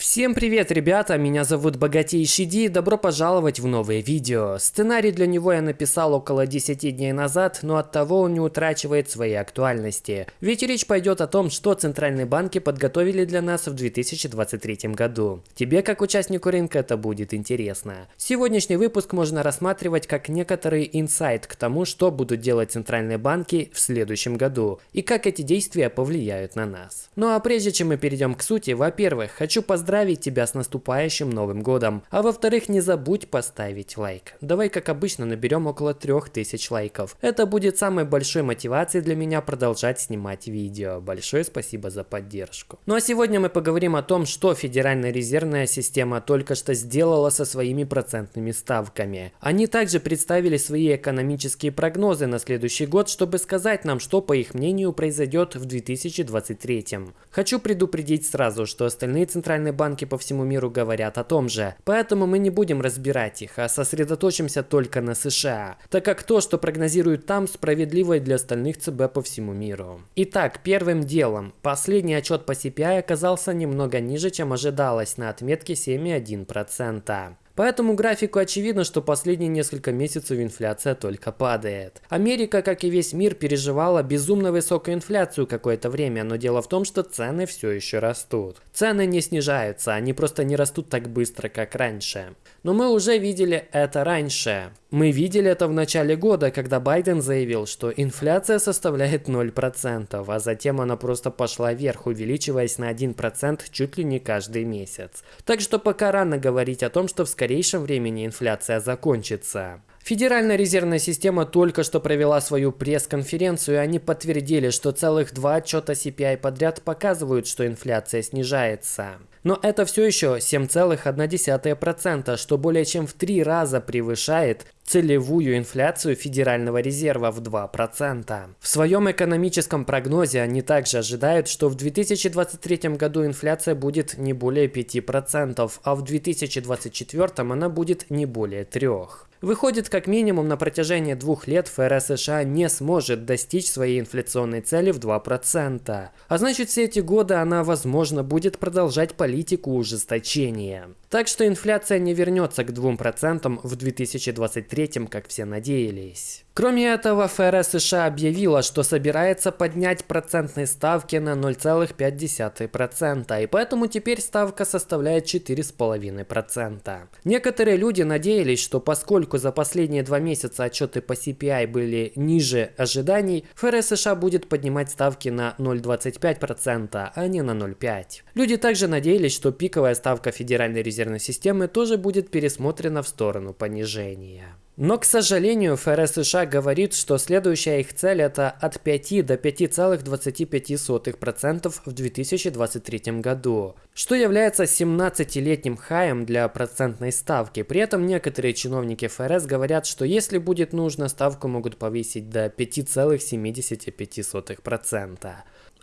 Всем привет, ребята! Меня зовут Богатейший Ди, добро пожаловать в новое видео. Сценарий для него я написал около 10 дней назад, но от того он не утрачивает своей актуальности. Ведь речь пойдет о том, что центральные банки подготовили для нас в 2023 году. Тебе, как участнику рынка, это будет интересно. Сегодняшний выпуск можно рассматривать как некоторый инсайт к тому, что будут делать центральные банки в следующем году и как эти действия повлияют на нас. Ну а прежде чем мы перейдем к сути, во-первых, хочу поздравить поздравить тебя с наступающим Новым Годом. А во-вторых, не забудь поставить лайк. Давай, как обычно, наберем около 3000 лайков. Это будет самой большой мотивацией для меня продолжать снимать видео. Большое спасибо за поддержку. Ну а сегодня мы поговорим о том, что Федеральная резервная система только что сделала со своими процентными ставками. Они также представили свои экономические прогнозы на следующий год, чтобы сказать нам, что по их мнению произойдет в 2023. Хочу предупредить сразу, что остальные центральные банки по всему миру говорят о том же. Поэтому мы не будем разбирать их, а сосредоточимся только на США, так как то, что прогнозируют там, справедливо и для остальных ЦБ по всему миру. Итак, первым делом. Последний отчет по CPI оказался немного ниже, чем ожидалось, на отметке 7,1%. По этому графику очевидно, что последние несколько месяцев инфляция только падает. Америка, как и весь мир, переживала безумно высокую инфляцию какое-то время, но дело в том, что цены все еще растут. Цены не снижаются, они просто не растут так быстро, как раньше. Но мы уже видели это раньше. Мы видели это в начале года, когда Байден заявил, что инфляция составляет 0%, а затем она просто пошла вверх, увеличиваясь на 1% чуть ли не каждый месяц. Так что пока рано говорить о том, что в скорейшем времени инфляция закончится. Федеральная резервная система только что провела свою пресс-конференцию, и они подтвердили, что целых два отчета CPI подряд показывают, что инфляция снижается. Но это все еще 7,1%, что более чем в три раза превышает целевую инфляцию Федерального резерва в 2%. В своем экономическом прогнозе они также ожидают, что в 2023 году инфляция будет не более 5%, а в 2024 она будет не более 3%. Выходит, как минимум на протяжении двух лет ФРС США не сможет достичь своей инфляционной цели в 2%. А значит, все эти годы она, возможно, будет продолжать политику ужесточения. Так что инфляция не вернется к 2% в 2023, как все надеялись. Кроме этого, ФРС США объявила, что собирается поднять процентные ставки на 0,5%, и поэтому теперь ставка составляет 4,5%. Некоторые люди надеялись, что поскольку за последние два месяца отчеты по CPI были ниже ожиданий, ФРС США будет поднимать ставки на 0,25%, а не на 0,5%. Люди также надеялись, что пиковая ставка Федеральной резервной системы тоже будет пересмотрена в сторону понижения. Но, к сожалению, ФРС США говорит, что следующая их цель это от 5 до 5,25% в 2023 году, что является 17-летним хаем для процентной ставки. При этом некоторые чиновники ФРС говорят, что если будет нужно, ставку могут повысить до 5,75%.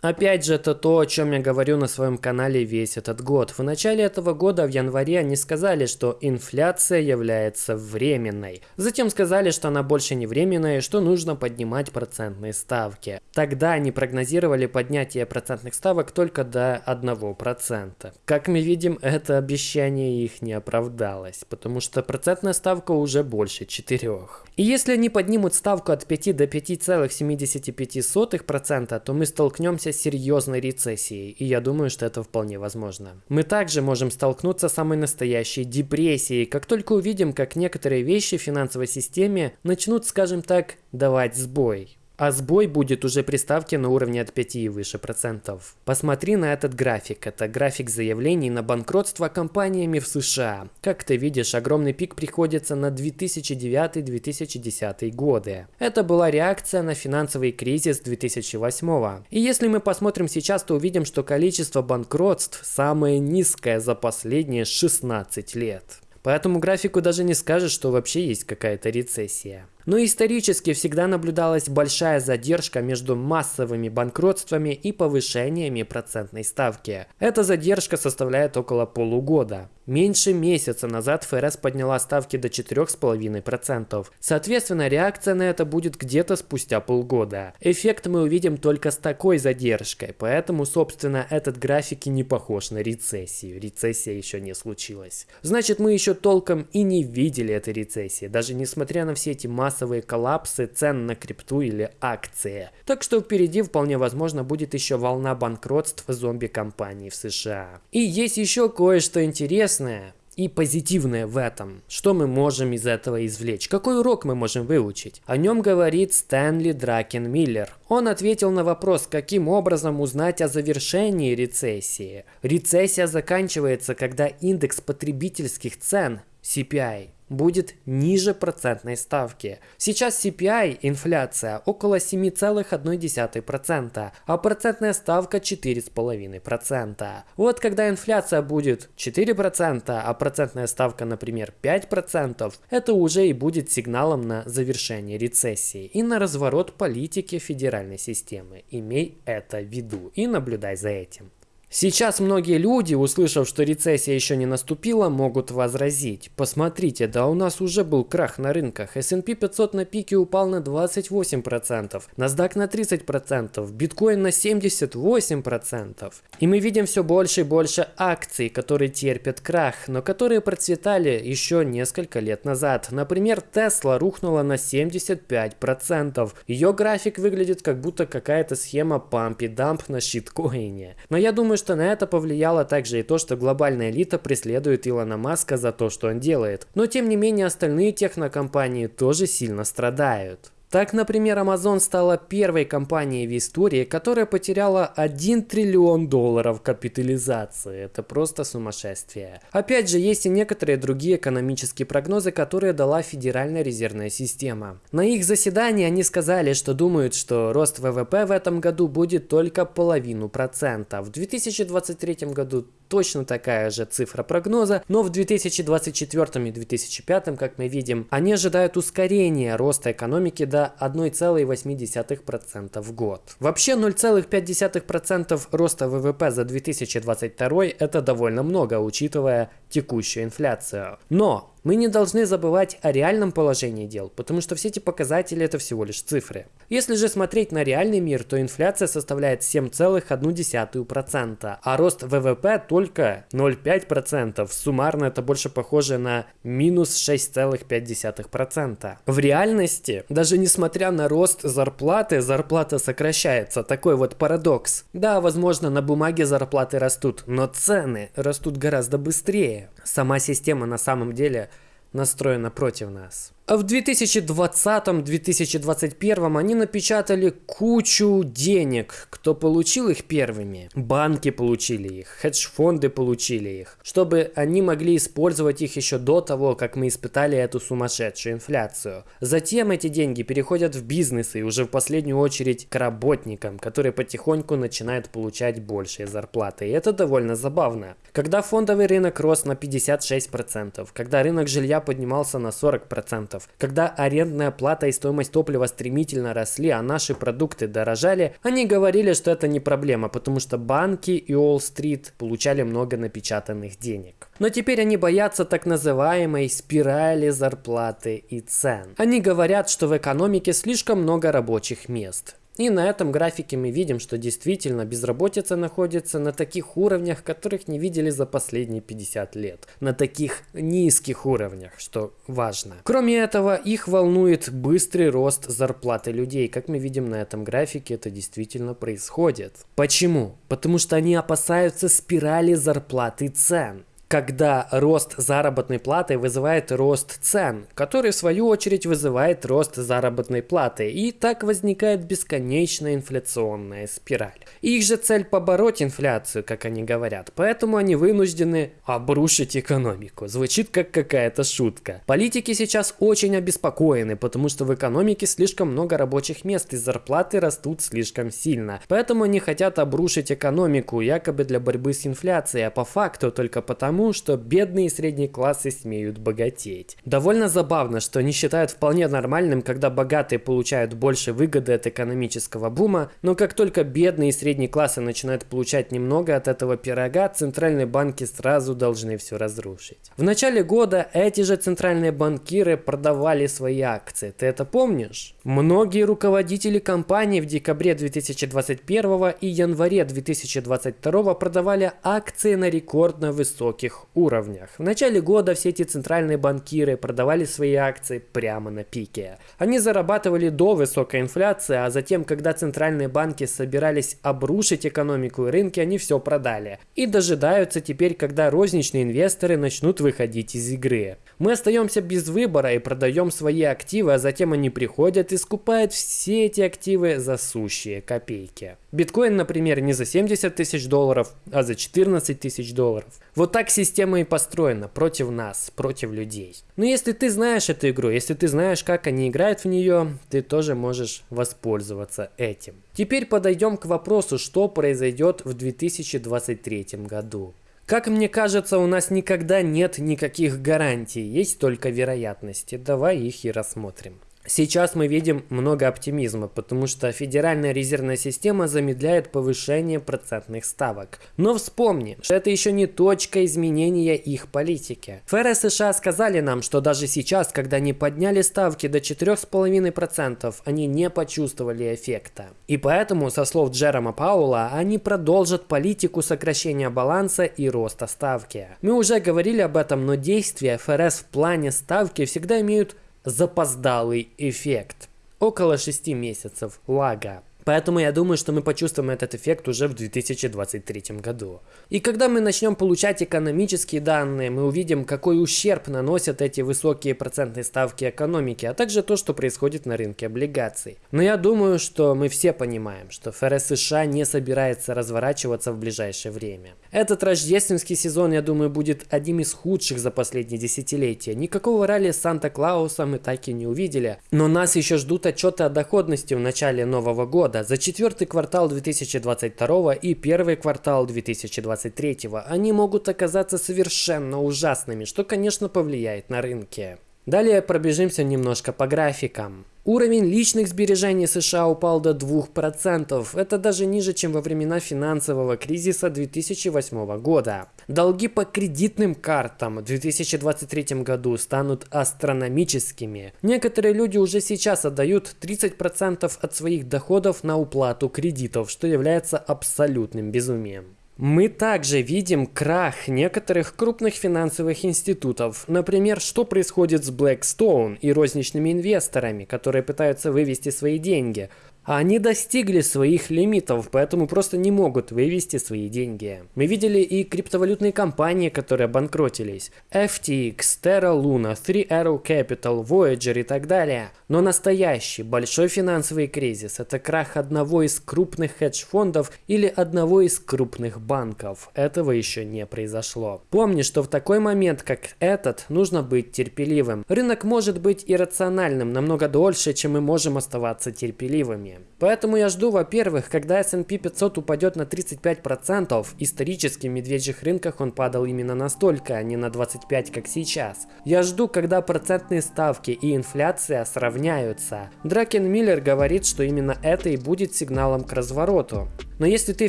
Опять же, это то, о чем я говорю на своем канале весь этот год. В начале этого года, в январе, они сказали, что инфляция является временной. Затем сказали, что она больше не временная и что нужно поднимать процентные ставки. Тогда они прогнозировали поднятие процентных ставок только до 1%. Как мы видим, это обещание их не оправдалось, потому что процентная ставка уже больше 4. И если они поднимут ставку от 5 до 5,75%, то мы столкнемся с серьезной рецессией, и я думаю, что это вполне возможно. Мы также можем столкнуться с самой настоящей депрессией, как только увидим, как некоторые вещи в финансовой системе начнут, скажем так, давать сбой. А сбой будет уже при ставке на уровне от 5 и выше процентов. Посмотри на этот график. Это график заявлений на банкротство компаниями в США. Как ты видишь, огромный пик приходится на 2009-2010 годы. Это была реакция на финансовый кризис 2008. И если мы посмотрим сейчас, то увидим, что количество банкротств самое низкое за последние 16 лет. По этому графику даже не скажешь, что вообще есть какая-то рецессия. Но исторически всегда наблюдалась большая задержка между массовыми банкротствами и повышениями процентной ставки. Эта задержка составляет около полугода. Меньше месяца назад ФРС подняла ставки до 4,5%. Соответственно, реакция на это будет где-то спустя полгода. Эффект мы увидим только с такой задержкой, поэтому, собственно, этот график и не похож на рецессию. Рецессия еще не случилась. Значит, мы еще толком и не видели этой рецессии, даже несмотря на все эти массовые коллапсы цен на крипту или акции. Так что впереди вполне возможно будет еще волна банкротств зомби-компаний в США. И есть еще кое-что интересное и позитивное в этом. Что мы можем из этого извлечь? Какой урок мы можем выучить? О нем говорит Стэнли Дракен Миллер. Он ответил на вопрос, каким образом узнать о завершении рецессии. Рецессия заканчивается, когда индекс потребительских цен CPI будет ниже процентной ставки. Сейчас CPI, инфляция, около 7,1%, а процентная ставка 4,5%. Вот когда инфляция будет 4%, а процентная ставка, например, 5%, это уже и будет сигналом на завершение рецессии и на разворот политики федеральной системы. Имей это в виду и наблюдай за этим. Сейчас многие люди, услышав, что рецессия еще не наступила, могут возразить. Посмотрите, да у нас уже был крах на рынках. S&P 500 на пике упал на 28%, NASDAQ на 30%, биткоин на 78%. И мы видим все больше и больше акций, которые терпят крах, но которые процветали еще несколько лет назад. Например, Tesla рухнула на 75%. Ее график выглядит как будто какая-то схема пампи-дамп на щиткоине. Но я думаю, что на это повлияло также и то, что глобальная элита преследует Илона Маска за то, что он делает. Но тем не менее остальные технокомпании тоже сильно страдают. Так, например, Amazon стала первой компанией в истории, которая потеряла 1 триллион долларов капитализации. Это просто сумасшествие. Опять же, есть и некоторые другие экономические прогнозы, которые дала Федеральная резервная система. На их заседании они сказали, что думают, что рост ВВП в этом году будет только половину процента. В 2023 году точно такая же цифра прогноза, но в 2024 и 2025, как мы видим, они ожидают ускорения роста экономики до 1,8% в год. Вообще 0,5% роста ВВП за 2022 это довольно много, учитывая текущую инфляцию. Но мы не должны забывать о реальном положении дел, потому что все эти показатели это всего лишь цифры. Если же смотреть на реальный мир, то инфляция составляет 7,1%, а рост ВВП только 0,5%. Суммарно это больше похоже на минус 6,5%. В реальности, даже несмотря на рост зарплаты, зарплата сокращается. Такой вот парадокс. Да, возможно, на бумаге зарплаты растут, но цены растут гораздо быстрее. Сама система на самом деле настроена против нас. В 2020-2021 они напечатали кучу денег. Кто получил их первыми? Банки получили их, хедж-фонды получили их, чтобы они могли использовать их еще до того, как мы испытали эту сумасшедшую инфляцию. Затем эти деньги переходят в бизнес и уже в последнюю очередь к работникам, которые потихоньку начинают получать большие зарплаты. И это довольно забавно. Когда фондовый рынок рос на 56%, когда рынок жилья поднимался на 40%, когда арендная плата и стоимость топлива стремительно росли, а наши продукты дорожали, они говорили, что это не проблема, потому что банки и Уолл-стрит получали много напечатанных денег. Но теперь они боятся так называемой спирали зарплаты и цен. Они говорят, что в экономике слишком много рабочих мест. И на этом графике мы видим, что действительно безработица находится на таких уровнях, которых не видели за последние 50 лет. На таких низких уровнях, что важно. Кроме этого, их волнует быстрый рост зарплаты людей. Как мы видим на этом графике, это действительно происходит. Почему? Потому что они опасаются спирали зарплаты цен когда рост заработной платы вызывает рост цен, который в свою очередь вызывает рост заработной платы, и так возникает бесконечная инфляционная спираль. Их же цель побороть инфляцию, как они говорят, поэтому они вынуждены обрушить экономику. Звучит как какая-то шутка. Политики сейчас очень обеспокоены, потому что в экономике слишком много рабочих мест и зарплаты растут слишком сильно. Поэтому они хотят обрушить экономику, якобы для борьбы с инфляцией, а по факту только потому, тому, что бедные и средние классы смеют богатеть. Довольно забавно, что они считают вполне нормальным, когда богатые получают больше выгоды от экономического бума, но как только бедные и средние классы начинают получать немного от этого пирога, центральные банки сразу должны все разрушить. В начале года эти же центральные банкиры продавали свои акции. Ты это помнишь? Многие руководители компаний в декабре 2021 и январе 2022 продавали акции на рекордно высоких уровнях. В начале года все эти центральные банкиры продавали свои акции прямо на пике. Они зарабатывали до высокой инфляции, а затем, когда центральные банки собирались обрушить экономику и рынки, они все продали. И дожидаются теперь, когда розничные инвесторы начнут выходить из игры. Мы остаемся без выбора и продаем свои активы, а затем они приходят и скупает все эти активы за сущие копейки. Биткоин, например, не за 70 тысяч долларов, а за 14 тысяч долларов. Вот так система и построена против нас, против людей. Но если ты знаешь эту игру, если ты знаешь, как они играют в нее, ты тоже можешь воспользоваться этим. Теперь подойдем к вопросу, что произойдет в 2023 году. Как мне кажется, у нас никогда нет никаких гарантий, есть только вероятности. Давай их и рассмотрим. Сейчас мы видим много оптимизма, потому что Федеральная резервная система замедляет повышение процентных ставок. Но вспомни, что это еще не точка изменения их политики. ФРС США сказали нам, что даже сейчас, когда они подняли ставки до 4,5%, они не почувствовали эффекта. И поэтому, со слов Джерома Паула, они продолжат политику сокращения баланса и роста ставки. Мы уже говорили об этом, но действия ФРС в плане ставки всегда имеют запоздалый эффект. Около 6 месяцев лага. Поэтому я думаю, что мы почувствуем этот эффект уже в 2023 году. И когда мы начнем получать экономические данные, мы увидим, какой ущерб наносят эти высокие процентные ставки экономики, а также то, что происходит на рынке облигаций. Но я думаю, что мы все понимаем, что ФРС США не собирается разворачиваться в ближайшее время. Этот рождественский сезон, я думаю, будет одним из худших за последние десятилетия. Никакого ралли Санта-Клауса мы так и не увидели. Но нас еще ждут отчеты о доходности в начале нового года года, за четвертый квартал 2022 и первый квартал 2023 они могут оказаться совершенно ужасными, что, конечно, повлияет на рынки. Далее пробежимся немножко по графикам. Уровень личных сбережений США упал до 2%. Это даже ниже, чем во времена финансового кризиса 2008 года. Долги по кредитным картам в 2023 году станут астрономическими. Некоторые люди уже сейчас отдают 30% от своих доходов на уплату кредитов, что является абсолютным безумием. Мы также видим крах некоторых крупных финансовых институтов. Например, что происходит с Blackstone и розничными инвесторами, которые пытаются вывести свои деньги – они достигли своих лимитов, поэтому просто не могут вывести свои деньги. Мы видели и криптовалютные компании, которые банкротились. FTX, Terra Luna, Three Arrow Capital, Voyager и так далее. Но настоящий большой финансовый кризис – это крах одного из крупных хедж-фондов или одного из крупных банков. Этого еще не произошло. Помни, что в такой момент, как этот, нужно быть терпеливым. Рынок может быть иррациональным намного дольше, чем мы можем оставаться терпеливыми. Поэтому я жду, во-первых, когда S&P 500 упадет на 35%, исторически в медвежьих рынках он падал именно настолько, а не на 25, как сейчас. Я жду, когда процентные ставки и инфляция сравняются. Дракен Миллер говорит, что именно это и будет сигналом к развороту. Но если ты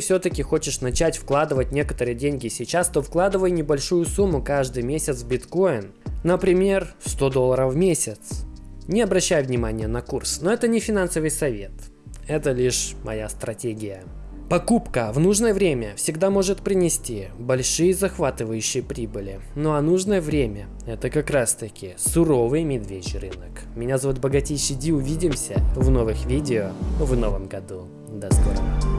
все-таки хочешь начать вкладывать некоторые деньги сейчас, то вкладывай небольшую сумму каждый месяц в биткоин. Например, 100 долларов в месяц. Не обращай внимания на курс, но это не финансовый совет. Это лишь моя стратегия. Покупка в нужное время всегда может принести большие захватывающие прибыли. Ну а нужное время – это как раз таки суровый медвежий рынок. Меня зовут Богатейший Ди, увидимся в новых видео в новом году. До скорого.